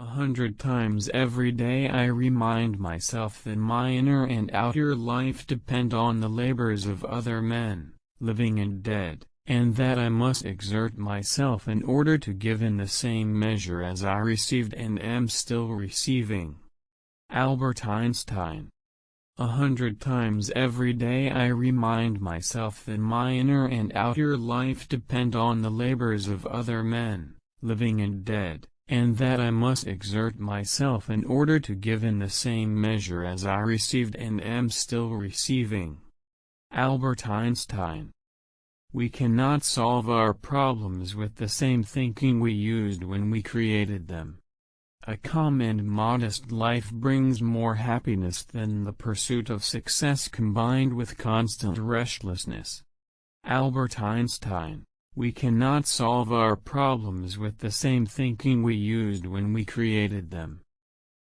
A hundred times every day I remind myself that my inner and outer life depend on the labors of other men, living and dead, and that I must exert myself in order to give in the same measure as I received and am still receiving. Albert Einstein a hundred times every day I remind myself that my inner and outer life depend on the labors of other men, living and dead, and that I must exert myself in order to give in the same measure as I received and am still receiving. Albert Einstein We cannot solve our problems with the same thinking we used when we created them. A calm and modest life brings more happiness than the pursuit of success combined with constant restlessness. Albert Einstein we cannot solve our problems with the same thinking we used when we created them.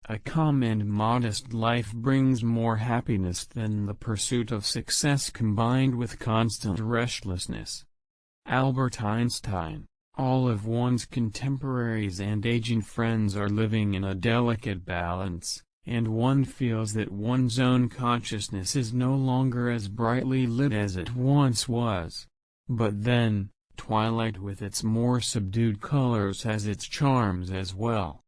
A calm and modest life brings more happiness than the pursuit of success combined with constant restlessness. Albert Einstein All of one's contemporaries and aging friends are living in a delicate balance, and one feels that one's own consciousness is no longer as brightly lit as it once was. But then, Twilight with its more subdued colors has its charms as well.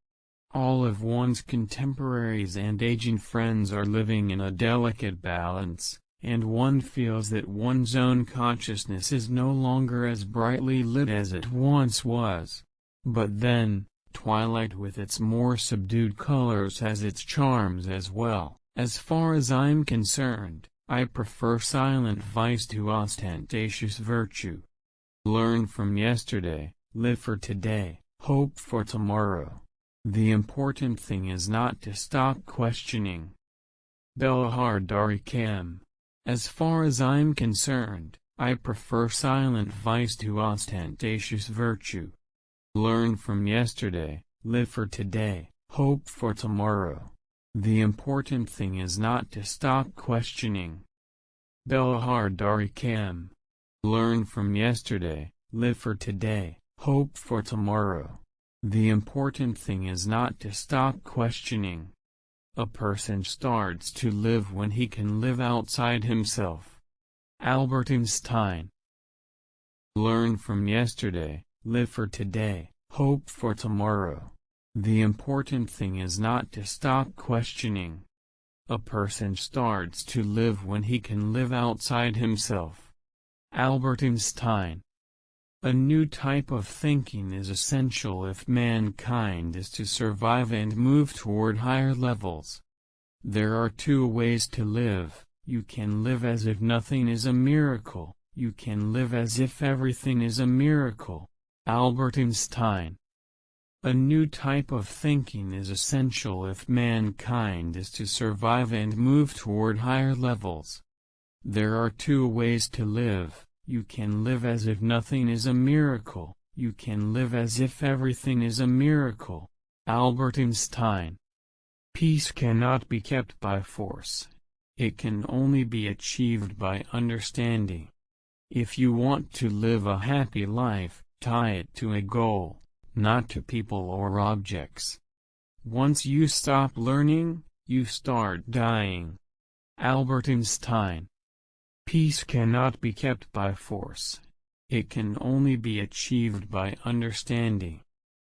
All of one's contemporaries and aging friends are living in a delicate balance, and one feels that one's own consciousness is no longer as brightly lit as it once was. But then, twilight with its more subdued colors has its charms as well. As far as I'm concerned, I prefer silent vice to ostentatious virtue. Learn from yesterday, live for today, hope for tomorrow. The important thing is not to stop questioning. Belahar Darikam. As far as I'm concerned, I prefer silent vice to ostentatious virtue. Learn from yesterday, live for today, hope for tomorrow. The important thing is not to stop questioning. Belahar Darikam. Learn from yesterday, live for today, hope for tomorrow. The important thing is not to stop questioning. A person starts to live when he can live outside himself. Albert Einstein Learn from yesterday, live for today, hope for tomorrow. The important thing is not to stop questioning. A person starts to live when he can live outside himself. Albert Einstein A new type of thinking is essential if mankind is to survive and move toward higher levels. There are two ways to live, you can live as if nothing is a miracle, you can live as if everything is a miracle. Albert Einstein A new type of thinking is essential if mankind is to survive and move toward higher levels. There are two ways to live, you can live as if nothing is a miracle, you can live as if everything is a miracle. Albert Einstein Peace cannot be kept by force. It can only be achieved by understanding. If you want to live a happy life, tie it to a goal, not to people or objects. Once you stop learning, you start dying. Albert Einstein Peace cannot be kept by force. It can only be achieved by understanding.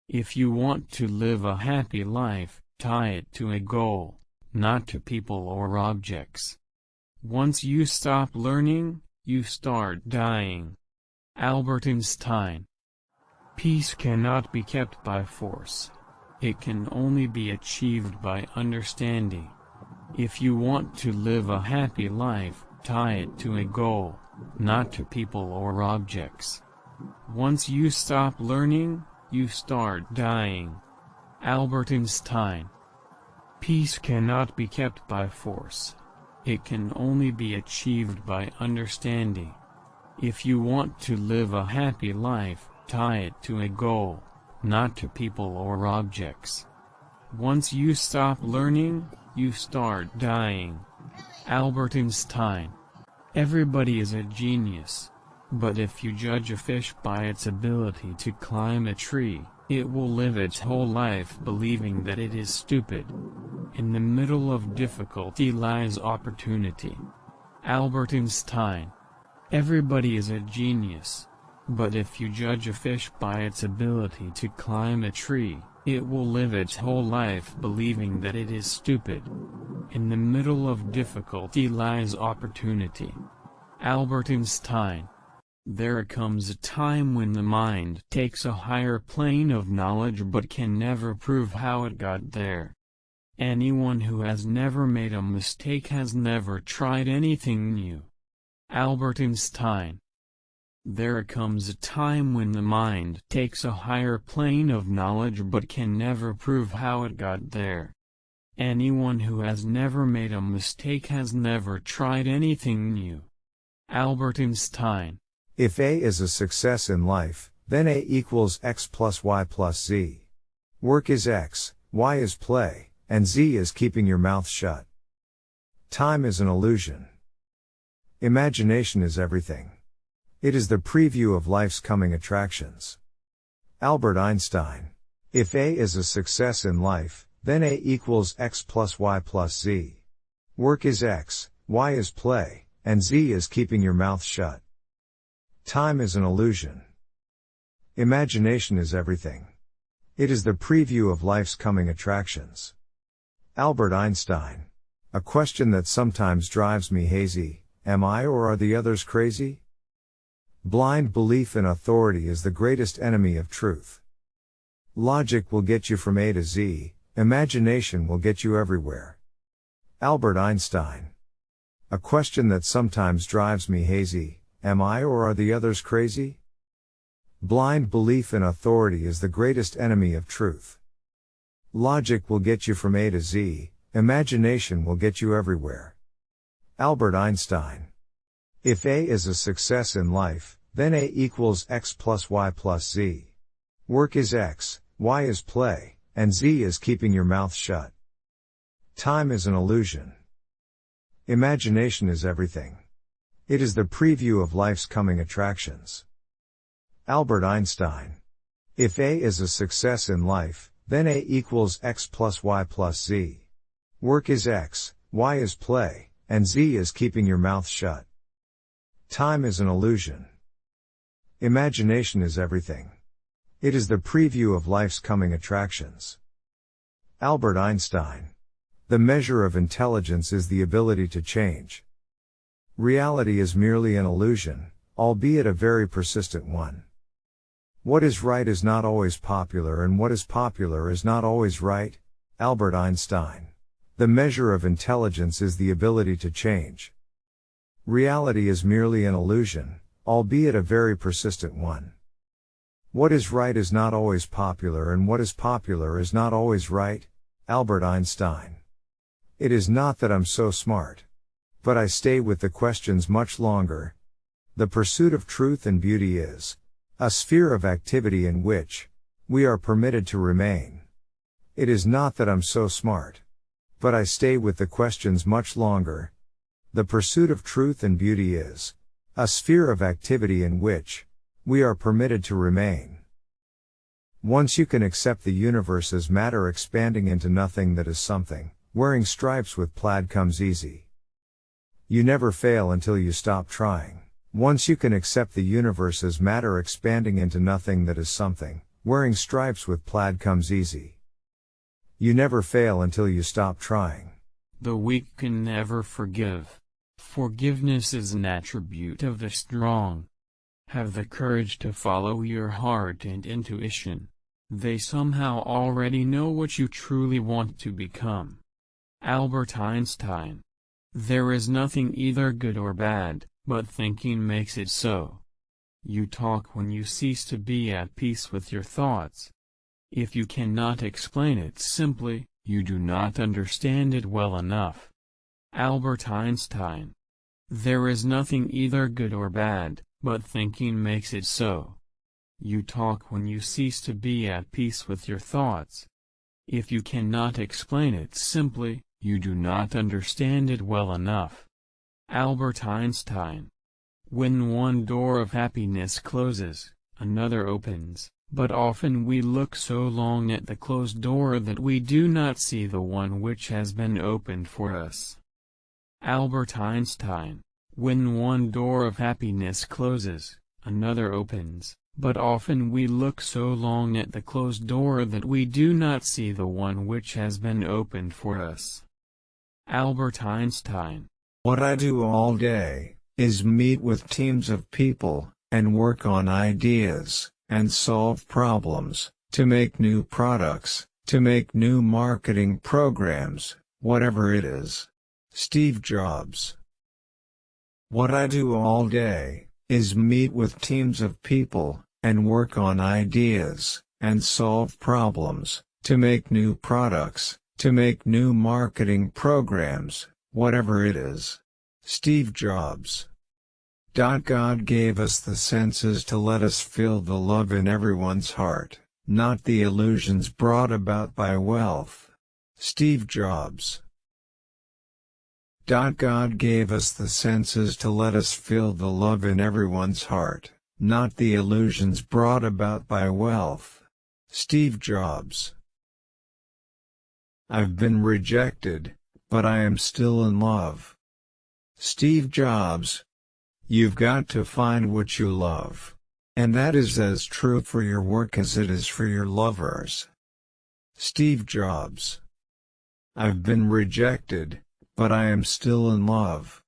If you want to live a happy life, tie it to a goal, not to people or objects. Once you stop learning, you start dying. Albert Einstein Peace cannot be kept by force. It can only be achieved by understanding. If you want to live a happy life, Tie it to a goal, not to people or objects. Once you stop learning, you start dying. Albert Einstein Peace cannot be kept by force. It can only be achieved by understanding. If you want to live a happy life, tie it to a goal, not to people or objects. Once you stop learning, you start dying. Albert Einstein Everybody is a genius. But if you judge a fish by its ability to climb a tree, it will live its whole life believing that it is stupid. In the middle of difficulty lies opportunity. Albert Einstein. Everybody is a genius. But if you judge a fish by its ability to climb a tree, it will live its whole life believing that it is stupid. In the middle of difficulty lies opportunity. Albert Einstein. There comes a time when the mind takes a higher plane of knowledge but can never prove how it got there. Anyone who has never made a mistake has never tried anything new. Albert Einstein There comes a time when the mind takes a higher plane of knowledge but can never prove how it got there. Anyone who has never made a mistake has never tried anything new. Albert Einstein if A is a success in life, then A equals X plus Y plus Z. Work is X, Y is play, and Z is keeping your mouth shut. Time is an illusion. Imagination is everything. It is the preview of life's coming attractions. Albert Einstein. If A is a success in life, then A equals X plus Y plus Z. Work is X, Y is play, and Z is keeping your mouth shut. Time is an illusion. Imagination is everything. It is the preview of life's coming attractions. Albert Einstein. A question that sometimes drives me hazy, am I or are the others crazy? Blind belief in authority is the greatest enemy of truth. Logic will get you from A to Z, imagination will get you everywhere. Albert Einstein. A question that sometimes drives me hazy, Am I or are the others crazy? Blind belief in authority is the greatest enemy of truth. Logic will get you from A to Z, imagination will get you everywhere. Albert Einstein. If A is a success in life, then A equals X plus Y plus Z. Work is X, Y is play, and Z is keeping your mouth shut. Time is an illusion. Imagination is everything. It is the preview of life's coming attractions. Albert Einstein. If A is a success in life, then A equals X plus Y plus Z. Work is X, Y is play, and Z is keeping your mouth shut. Time is an illusion. Imagination is everything. It is the preview of life's coming attractions. Albert Einstein. The measure of intelligence is the ability to change. Reality is merely an illusion, albeit a very persistent one. What is right is not always popular and what is popular is not always right. Albert Einstein. The measure of intelligence is the ability to change. Reality is merely an illusion, albeit a very persistent one. What is right is not always popular and what is popular is not always right. Albert Einstein. It is not that I'm so smart. But I stay with the questions much longer. The pursuit of truth and beauty is a sphere of activity in which we are permitted to remain. It is not that I'm so smart. But I stay with the questions much longer. The pursuit of truth and beauty is a sphere of activity in which we are permitted to remain. Once you can accept the universe as matter expanding into nothing that is something, wearing stripes with plaid comes easy. You never fail until you stop trying. Once you can accept the universe as matter expanding into nothing that is something, wearing stripes with plaid comes easy. You never fail until you stop trying. The weak can never forgive. Forgiveness is an attribute of the strong. Have the courage to follow your heart and intuition. They somehow already know what you truly want to become. Albert Einstein there is nothing either good or bad, but thinking makes it so. You talk when you cease to be at peace with your thoughts. If you cannot explain it simply, you do not understand it well enough. Albert Einstein. There is nothing either good or bad, but thinking makes it so. You talk when you cease to be at peace with your thoughts. If you cannot explain it simply, you do not understand it well enough. Albert Einstein When one door of happiness closes, another opens, but often we look so long at the closed door that we do not see the one which has been opened for us. Albert Einstein When one door of happiness closes, another opens, but often we look so long at the closed door that we do not see the one which has been opened for us. Albert Einstein What I do all day is meet with teams of people and work on ideas and solve problems to make new products, to make new marketing programs, whatever it is. Steve Jobs What I do all day is meet with teams of people and work on ideas and solve problems to make new products, to make new marketing programs, whatever it is. Steve Jobs. God gave us the senses to let us feel the love in everyone's heart, not the illusions brought about by wealth. Steve Jobs. God gave us the senses to let us feel the love in everyone's heart, not the illusions brought about by wealth. Steve Jobs. I've been rejected, but I am still in love. Steve Jobs. You've got to find what you love. And that is as true for your work as it is for your lovers. Steve Jobs. I've been rejected, but I am still in love.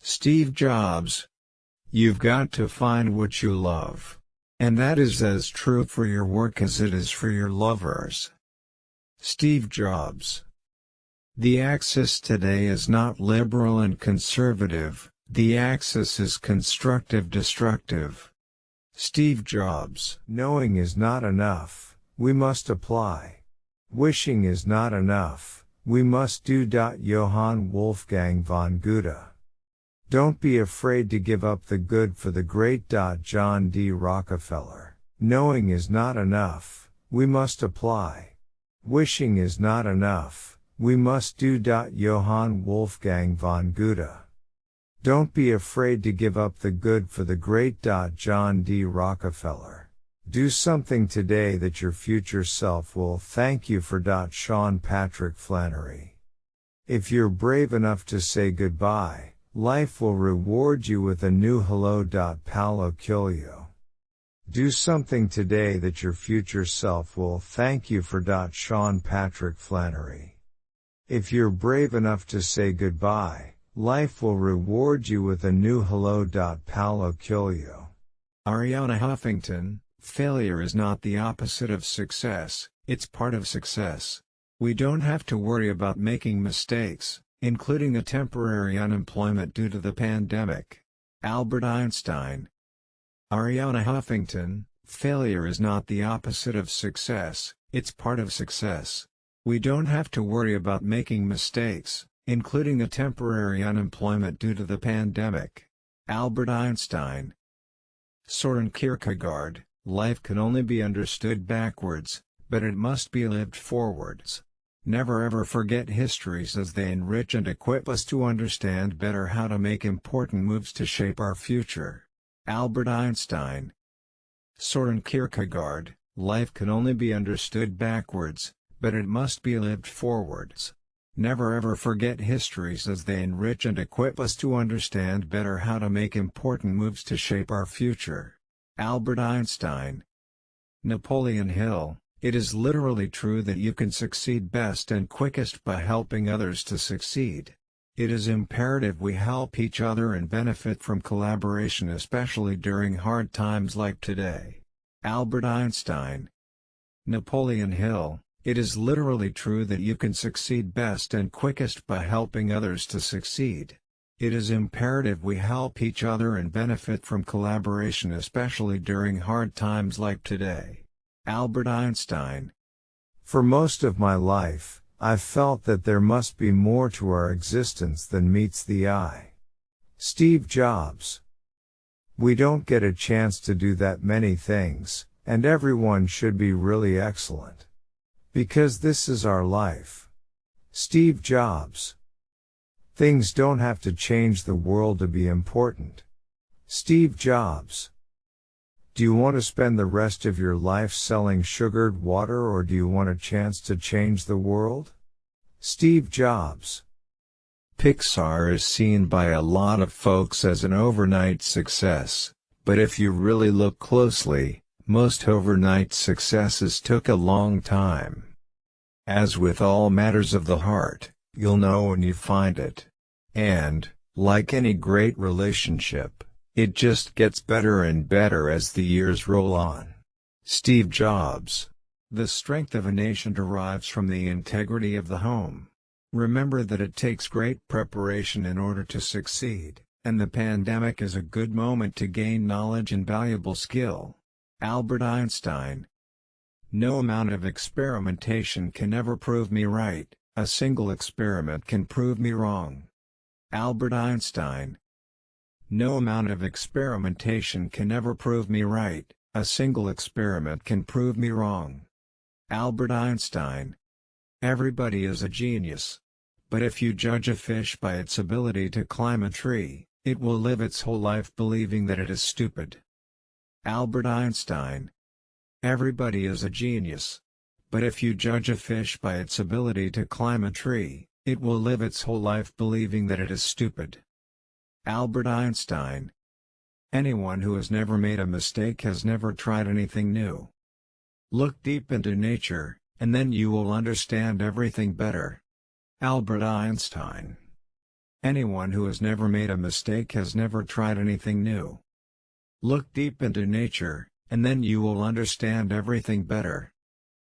Steve Jobs. You've got to find what you love. And that is as true for your work as it is for your lovers. Steve Jobs The axis today is not liberal and conservative, the axis is constructive-destructive. Steve Jobs Knowing is not enough, we must apply. Wishing is not enough, we must do. Johann Wolfgang von Goethe Don't be afraid to give up the good for the great. John D. Rockefeller Knowing is not enough, we must apply. Wishing is not enough, we must do. Johann Wolfgang von Goethe. Don't be afraid to give up the good for the great. John D. Rockefeller. Do something today that your future self will thank you for. Sean Patrick Flanery. If you're brave enough to say goodbye, life will reward you with a new hello. Paulo Coelho. Do something today that your future self will thank you for. Sean Patrick Flanery. If you're brave enough to say goodbye, life will reward you with a new hello. Paulo Coelho. Arianna Huffington, failure is not the opposite of success, it's part of success. We don't have to worry about making mistakes, including a temporary unemployment due to the pandemic. Albert Einstein, Arianna Huffington, failure is not the opposite of success, it's part of success. We don't have to worry about making mistakes, including a temporary unemployment due to the pandemic. Albert Einstein Soren Kierkegaard, life can only be understood backwards, but it must be lived forwards. Never ever forget histories as they enrich and equip us to understand better how to make important moves to shape our future. Albert Einstein Soren Kierkegaard, life can only be understood backwards, but it must be lived forwards. Never ever forget histories as they enrich and equip us to understand better how to make important moves to shape our future. Albert Einstein Napoleon Hill, it is literally true that you can succeed best and quickest by helping others to succeed. It is imperative we help each other and benefit from collaboration especially during hard times like today. Albert Einstein Napoleon Hill, it is literally true that you can succeed best and quickest by helping others to succeed. It is imperative we help each other and benefit from collaboration especially during hard times like today. Albert Einstein For most of my life, I've felt that there must be more to our existence than meets the eye. Steve Jobs. We don't get a chance to do that many things, and everyone should be really excellent. Because this is our life. Steve Jobs. Things don't have to change the world to be important. Steve Jobs. Do you want to spend the rest of your life selling sugared water or do you want a chance to change the world? Steve Jobs. Pixar is seen by a lot of folks as an overnight success, but if you really look closely, most overnight successes took a long time. As with all matters of the heart, you'll know when you find it. And, like any great relationship, it just gets better and better as the years roll on. Steve Jobs. The strength of a nation derives from the integrity of the home. Remember that it takes great preparation in order to succeed, and the pandemic is a good moment to gain knowledge and valuable skill. Albert Einstein No amount of experimentation can ever prove me right, a single experiment can prove me wrong. Albert Einstein No amount of experimentation can ever prove me right, a single experiment can prove me wrong. Albert Einstein Everybody is a genius. But if you judge a fish by its ability to climb a tree, it will live its whole life believing that it is stupid. Albert Einstein Everybody is a genius. But if you judge a fish by its ability to climb a tree, it will live its whole life believing that it is stupid. Albert Einstein Anyone who has never made a mistake has never tried anything new. Look deep into nature, and then you will understand everything better. Albert Einstein Anyone who has never made a mistake has never tried anything new. Look deep into nature, and then you will understand everything better.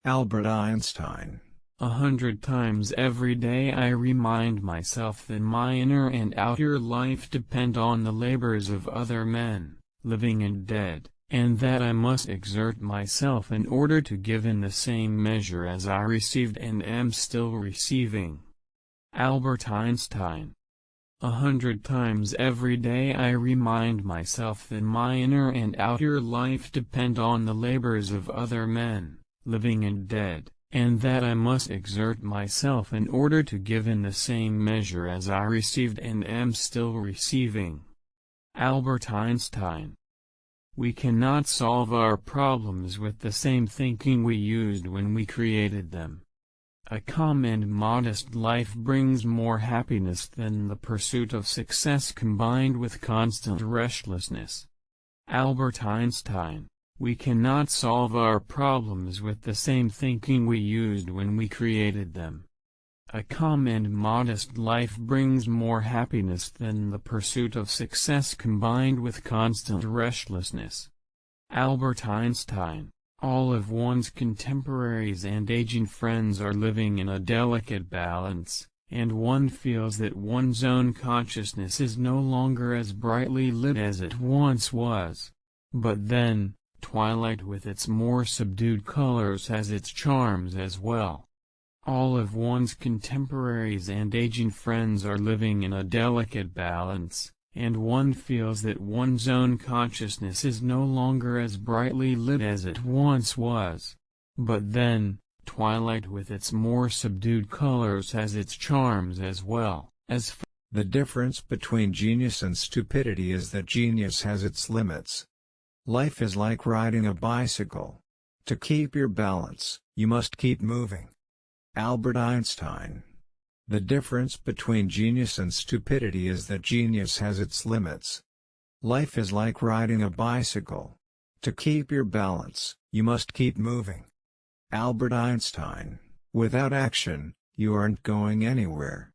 Albert Einstein A hundred times every day I remind myself that my inner and outer life depend on the labors of other men, living and dead, and that I must exert myself in order to give in the same measure as I received and am still receiving. Albert Einstein. A hundred times every day I remind myself that my inner and outer life depend on the labors of other men, living and dead, and that I must exert myself in order to give in the same measure as I received and am still receiving. Albert Einstein. We cannot solve our problems with the same thinking we used when we created them. A calm and modest life brings more happiness than the pursuit of success combined with constant restlessness. Albert Einstein We cannot solve our problems with the same thinking we used when we created them. A calm and modest life brings more happiness than the pursuit of success combined with constant restlessness. Albert Einstein all of one's contemporaries and aging friends are living in a delicate balance, and one feels that one's own consciousness is no longer as brightly lit as it once was. But then, twilight with its more subdued colors has its charms as well. All of one's contemporaries and aging friends are living in a delicate balance, and one feels that one's own consciousness is no longer as brightly lit as it once was. But then, twilight with its more subdued colors has its charms as well, as The difference between genius and stupidity is that genius has its limits. Life is like riding a bicycle. To keep your balance, you must keep moving. Albert Einstein the difference between genius and stupidity is that genius has its limits. Life is like riding a bicycle. To keep your balance, you must keep moving. Albert Einstein Without action, you aren't going anywhere.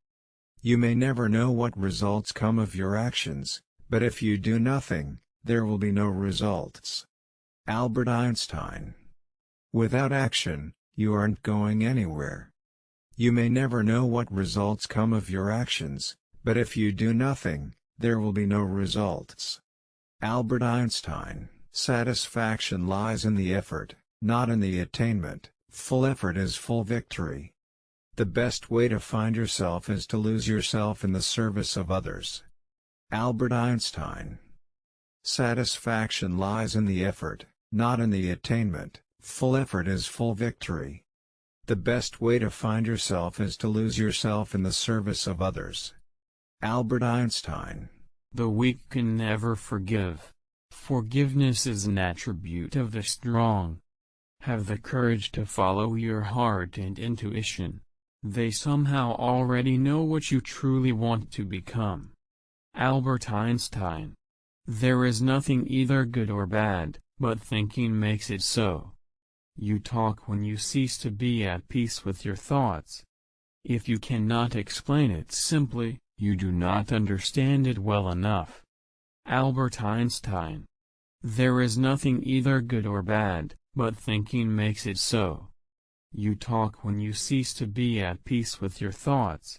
You may never know what results come of your actions, but if you do nothing, there will be no results. Albert Einstein Without action, you aren't going anywhere. You may never know what results come of your actions, but if you do nothing, there will be no results. Albert Einstein Satisfaction lies in the effort, not in the attainment, full effort is full victory. The best way to find yourself is to lose yourself in the service of others. Albert Einstein Satisfaction lies in the effort, not in the attainment, full effort is full victory. The best way to find yourself is to lose yourself in the service of others. Albert Einstein The weak can never forgive. Forgiveness is an attribute of the strong. Have the courage to follow your heart and intuition. They somehow already know what you truly want to become. Albert Einstein. There is nothing either good or bad, but thinking makes it so. You talk when you cease to be at peace with your thoughts. If you cannot explain it simply, you do not understand it well enough. Albert Einstein. There is nothing either good or bad, but thinking makes it so. You talk when you cease to be at peace with your thoughts.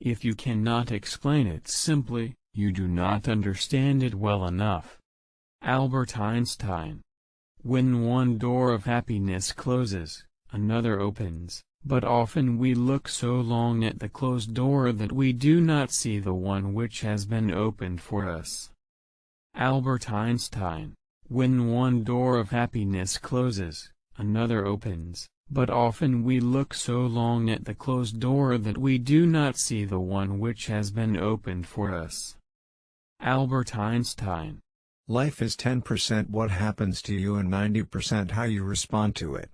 If you cannot explain it simply, you do not understand it well enough. Albert Einstein. When one door of happiness closes, another opens, but often we look so long at the closed door that we do not see the one which has been opened for us. Albert Einstein. When one door of happiness closes, another opens, but often we look so long at the closed door that we do not see the one which has been opened for us. Albert Einstein. Life is 10% what happens to you and 90% how you respond to it.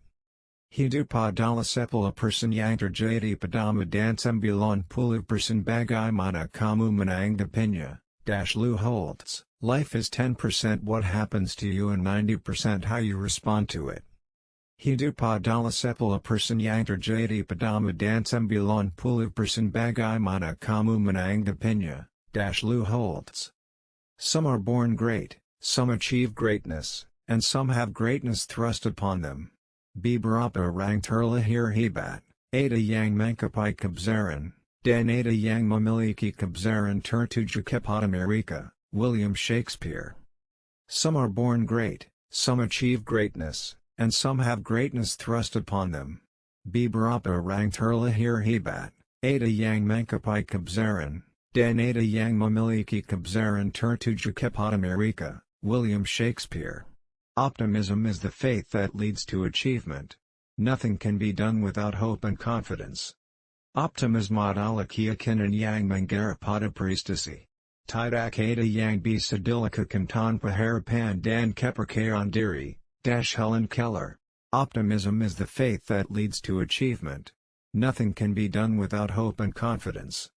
Hidu padala sepala person yantar jadi padama dansambulan pulu person bagai mana kamu manang pinya, dash Lou Holtz. Life is 10% what happens to you and 90% how you respond to it. Hidu padala sepala person yantar jadi padama dansambulan pulu person bagai mana kamu manang pinya, dash Lou Holtz. Some are born great, some achieve greatness, and some have greatness thrust upon them. Bibarapa rang turla hir hebat, Ada yang mankapai kabzaran, Dan Ada yang mamiliki kabzaran turtuja America, William Shakespeare. Some are born great, some achieve greatness, and some have greatness thrust upon them. Bibarapa rang turla hir hebat, Ada yang mankapai kabzaran, Danata yang memiliki kebesaran tertuju kepada Amerika, William Shakespeare. Optimism is the faith that leads to achievement. Nothing can be done without hope and confidence. Optimism adalah keyakinan yang mengarapada prestasi. Tidak ada yang bisa dilakukan tanpa harapan dan kepercayaan diri, Dash Helen Keller. Optimism is the faith that leads to achievement. Nothing can be done without hope and confidence.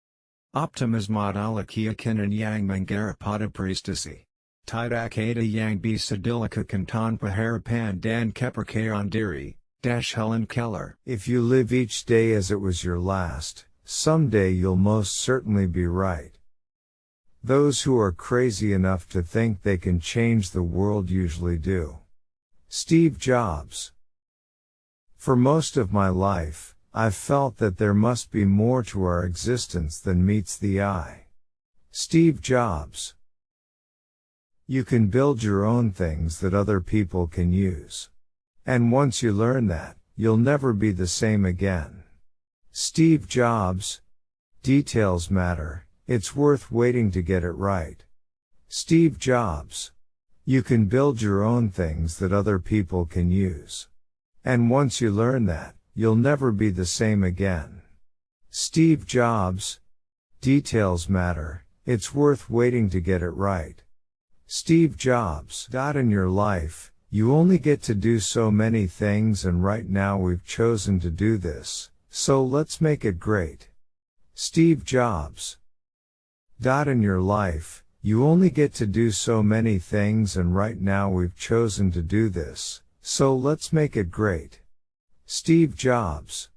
Optimism adalah keyakinan yang mengarapada prestasi. Tidak ada yang bisa dilakukan tanpa harapan dan kepercayaan diri, Dash Helen Keller. If you live each day as it was your last, someday you'll most certainly be right. Those who are crazy enough to think they can change the world usually do. Steve Jobs. For most of my life, I've felt that there must be more to our existence than meets the eye. Steve Jobs. You can build your own things that other people can use. And once you learn that, you'll never be the same again. Steve Jobs. Details matter, it's worth waiting to get it right. Steve Jobs. You can build your own things that other people can use. And once you learn that, You'll never be the same again. Steve Jobs. Details matter, it's worth waiting to get it right. Steve Jobs. Dot In your life, you only get to do so many things and right now we've chosen to do this, so let's make it great. Steve Jobs. Dot In your life, you only get to do so many things and right now we've chosen to do this, so let's make it great. Steve Jobs.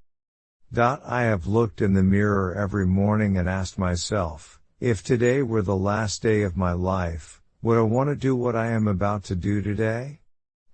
I have looked in the mirror every morning and asked myself, if today were the last day of my life, would I want to do what I am about to do today?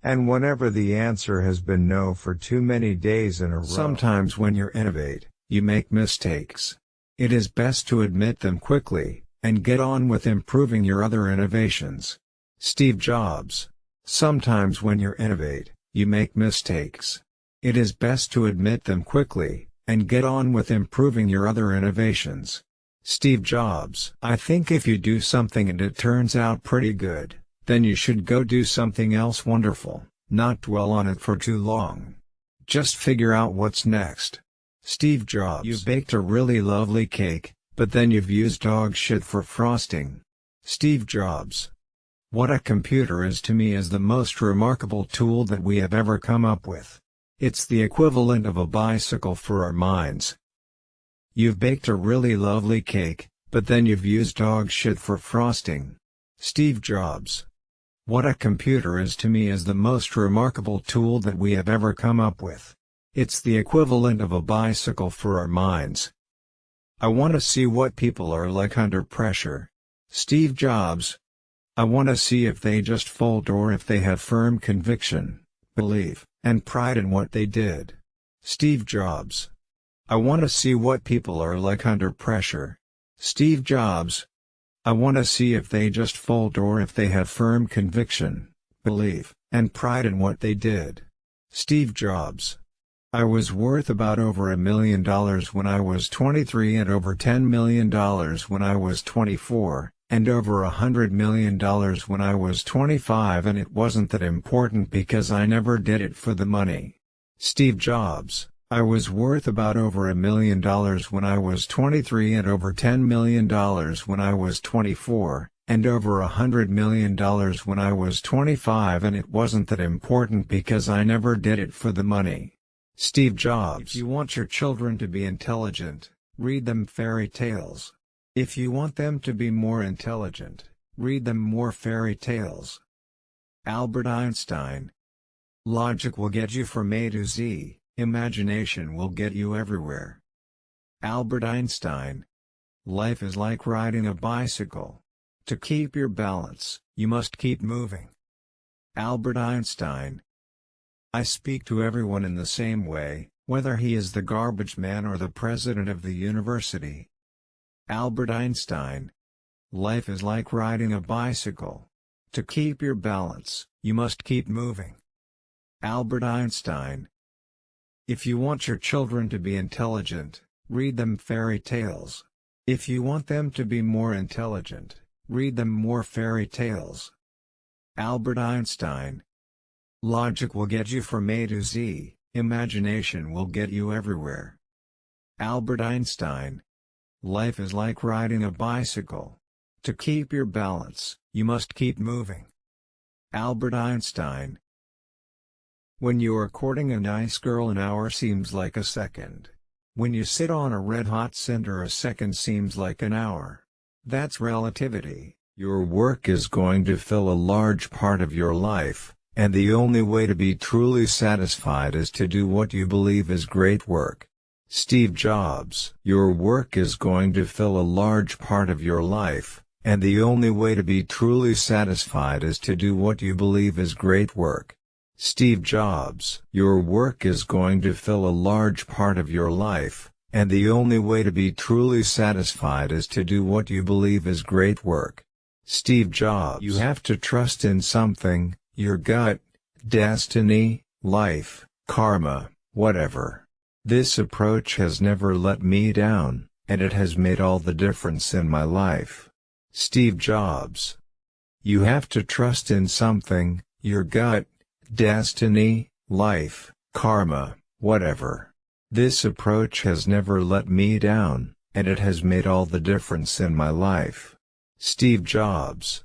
And whenever the answer has been no for too many days in a row. Sometimes when you innovate, you make mistakes. It is best to admit them quickly, and get on with improving your other innovations. Steve Jobs. Sometimes when you innovate, you make mistakes. It is best to admit them quickly, and get on with improving your other innovations. Steve Jobs I think if you do something and it turns out pretty good, then you should go do something else wonderful, not dwell on it for too long. Just figure out what's next. Steve Jobs You baked a really lovely cake, but then you've used dog shit for frosting. Steve Jobs. What a computer is to me is the most remarkable tool that we have ever come up with. It's the equivalent of a bicycle for our minds. You've baked a really lovely cake, but then you've used dog shit for frosting. Steve Jobs. What a computer is to me is the most remarkable tool that we have ever come up with. It's the equivalent of a bicycle for our minds. I want to see what people are like under pressure. Steve Jobs. I want to see if they just fold or if they have firm conviction, belief, and pride in what they did. Steve Jobs. I want to see what people are like under pressure. Steve Jobs. I want to see if they just fold or if they have firm conviction, belief, and pride in what they did. Steve Jobs. I was worth about over a million dollars when I was 23 and over $10 million when I was 24, and over a hundred million dollars when I was 25 and it wasn't that important because I never did it for the money. Steve Jobs I was worth about over a million dollars when I was 23 and over $10 million when I was 24, and over a hundred million dollars when I was 25 and it wasn't that important because I never did it for the money. Steve Jobs If you want your children to be intelligent, read them fairy tales. If you want them to be more intelligent, read them more fairy tales. Albert Einstein Logic will get you from A to Z, imagination will get you everywhere. Albert Einstein Life is like riding a bicycle. To keep your balance, you must keep moving. Albert Einstein I speak to everyone in the same way, whether he is the garbage man or the president of the university. Albert Einstein. Life is like riding a bicycle. To keep your balance, you must keep moving. Albert Einstein. If you want your children to be intelligent, read them fairy tales. If you want them to be more intelligent, read them more fairy tales. Albert Einstein. Logic will get you from A to Z, imagination will get you everywhere. Albert Einstein. Life is like riding a bicycle. To keep your balance, you must keep moving. Albert Einstein When you are courting a nice girl an hour seems like a second. When you sit on a red-hot cinder a second seems like an hour. That's relativity. Your work is going to fill a large part of your life, and the only way to be truly satisfied is to do what you believe is great work. Steve Jobs Your work is going to fill a large part of your life, and the only way to be truly satisfied is to do what you believe is great work. Steve Jobs Your work is going to fill a large part of your life, and the only way to be truly satisfied is to do what you believe is great work. Steve Jobs You have to trust in something, your gut, destiny, life, karma, whatever. This approach has never let me down, and it has made all the difference in my life. Steve Jobs. You have to trust in something, your gut, destiny, life, karma, whatever. This approach has never let me down, and it has made all the difference in my life. Steve Jobs.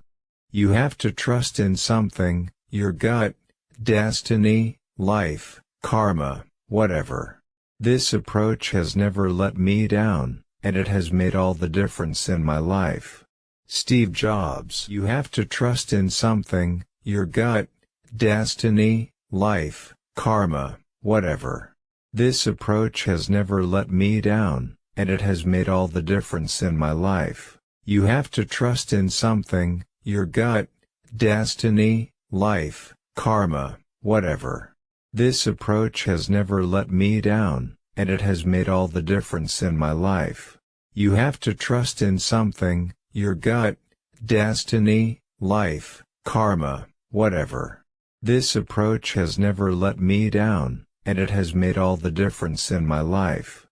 You have to trust in something, your gut, destiny, life, karma, whatever. This approach has never let me down, and it has made all the difference in my life. Steve Jobs You have to trust in something, your gut, destiny, life, karma, whatever. This approach has never let me down, and it has made all the difference in my life. You have to trust in something, your gut, destiny, life, karma, whatever. This approach has never let me down, and it has made all the difference in my life. You have to trust in something, your gut, destiny, life, karma, whatever. This approach has never let me down, and it has made all the difference in my life.